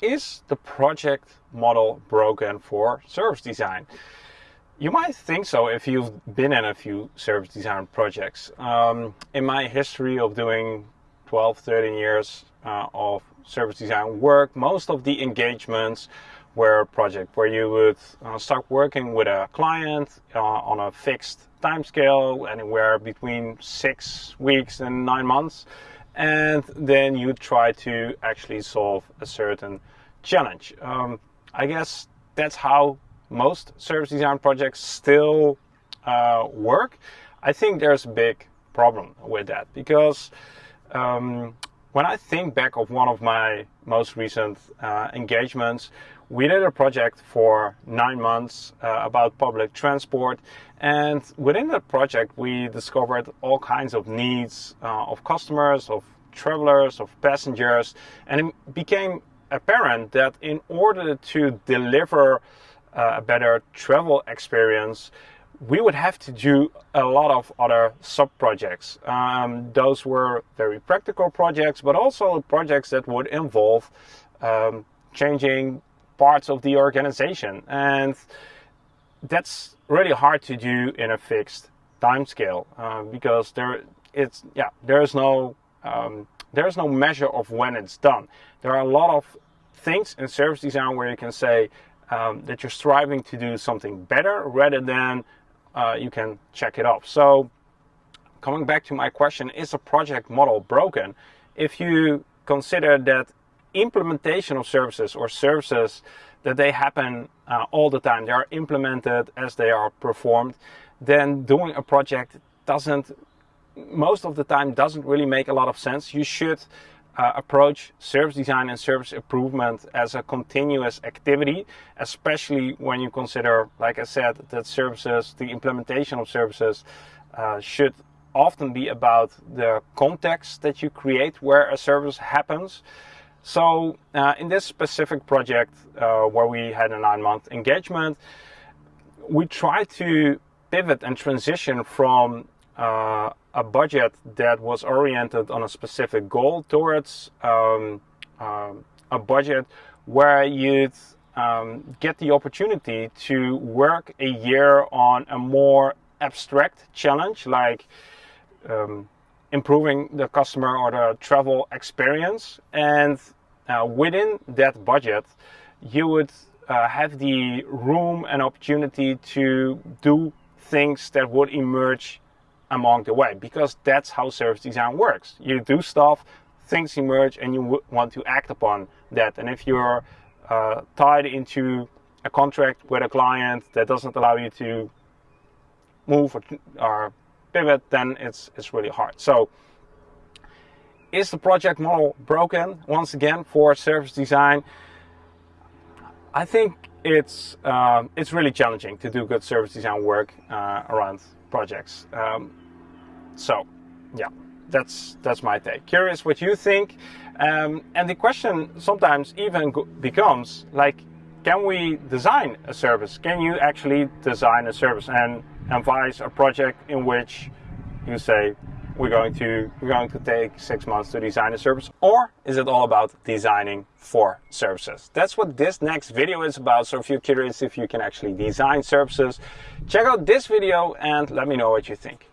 is the project model broken for service design? You might think so if you've been in a few service design projects. Um, in my history of doing 12, 13 years uh, of service design work, most of the engagements were a project where you would uh, start working with a client uh, on a fixed time scale, anywhere between six weeks and nine months and then you try to actually solve a certain challenge. Um, I guess that's how most service design projects still uh, work. I think there's a big problem with that because um, when I think back of one of my most recent uh, engagements, we did a project for nine months uh, about public transport. And within that project, we discovered all kinds of needs uh, of customers, of travelers, of passengers. And it became apparent that in order to deliver uh, a better travel experience, we would have to do a lot of other sub projects. Um, those were very practical projects, but also projects that would involve um, changing parts of the organization. And that's really hard to do in a fixed time scale uh, because there it's yeah there's no um, there's no measure of when it's done. There are a lot of things in service design where you can say um, that you're striving to do something better rather than uh, you can check it off. So coming back to my question, is a project model broken? If you consider that implementation of services or services that they happen uh, all the time, they are implemented as they are performed, then doing a project doesn't, most of the time, doesn't really make a lot of sense. You should uh, approach service design and service improvement as a continuous activity, especially when you consider, like I said, that services, the implementation of services uh, should often be about the context that you create where a service happens. So uh, in this specific project uh, where we had a nine month engagement, we tried to pivot and transition from uh, a budget that was oriented on a specific goal towards um, um a budget where you'd um, get the opportunity to work a year on a more abstract challenge like um, improving the customer or the travel experience. And uh, within that budget, you would uh, have the room and opportunity to do things that would emerge along the way because that's how service design works. You do stuff, things emerge, and you want to act upon that. And if you're uh, tied into a contract with a client that doesn't allow you to move or, or pivot, then it's, it's really hard. So is the project model broken once again for service design? I think it's uh, it's really challenging to do good service design work uh, around projects. Um, so, yeah, that's that's my take. Curious what you think, um, and the question sometimes even becomes like, can we design a service? Can you actually design a service and advise a project in which you say we're going to we're going to take six months to design a service or is it all about designing for services? That's what this next video is about so if you're curious if you can actually design services check out this video and let me know what you think